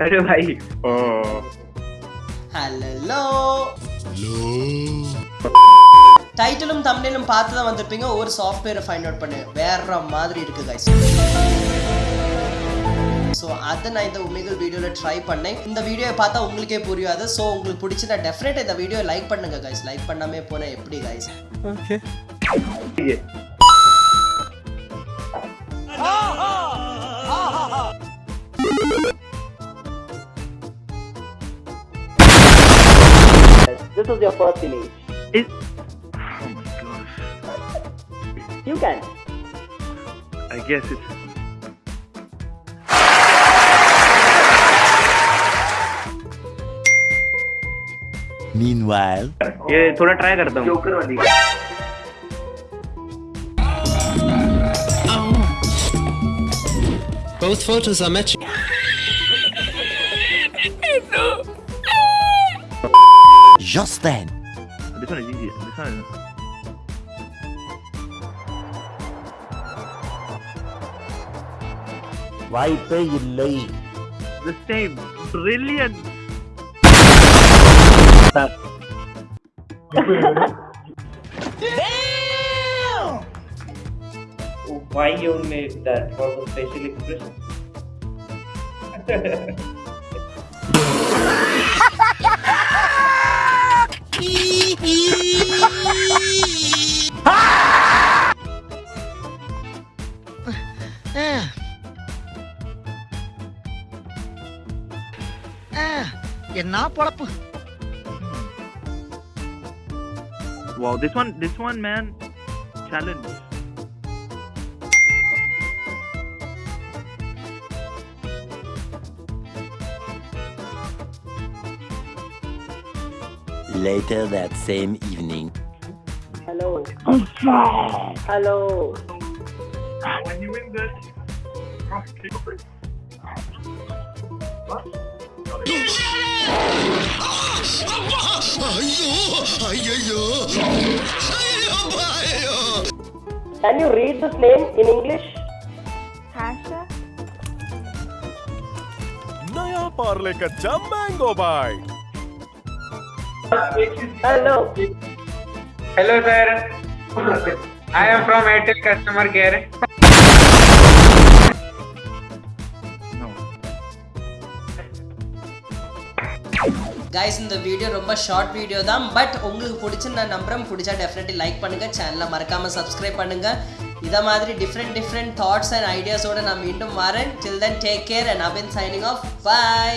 अरे भाई ஹலோ டைட்டிலும் தம்ப்நெயிலும் பார்த்து தான் வந்திருப்பீங்க ஒரு சாஃப்ட்வேரை ஃபைண்ட் அவுட் பண்ணு வேற மாதிரி இருக்கு கைஸ் ஸோ அதை நான் இந்த உமிகள் வீடியோவில் ட்ரை பண்ணேன் இந்த வீடியோவை பார்த்தா உங்களுக்கே புரியாது ஸோ உங்களுக்கு பிடிச்சிருந்தா டெஃபினட்டாக இந்த வீடியோ லைக் பண்ணுங்க கைஸ் லைக் பண்ணாமே போனால் எப்படி guys This is your first image. It, oh my gosh. You can. I guess it's. Meanwhile, ये थोड़ा ट्राई करता हूँ Joker वाली. Both photos are matching. just then, This one is easy. This one is. வாய்ப்பே இல்லை The same. Brilliant. Why you made that for the facial expression? என்ன பொழப்பு Wow, this one, this one, man, challenge. later that same evening. Hello. Hello. Can you read this name in English? Hasha. नया पार्ले कच्चा mango bite hello hello sir I am from Airtel customer care guys இந்த video ரொம்ப short video தான் but உங்களுக்கு பிடிச்சி நான் நம்புறேன். பிடிச்சா டெஃபினெட்லி லைக் பண்ணுங்க சேனலை மறக்காம சப்ஸ்கிரைப் பண்ணுங்க. இதை மாதிரி டிஃப்ரெண்ட் டிஃப்ரெண்ட் தாட்ஸ் அண்ட் ஐடியாஸோட நான் மீண்டும் வரேன். Till then take care and Abin signing off bye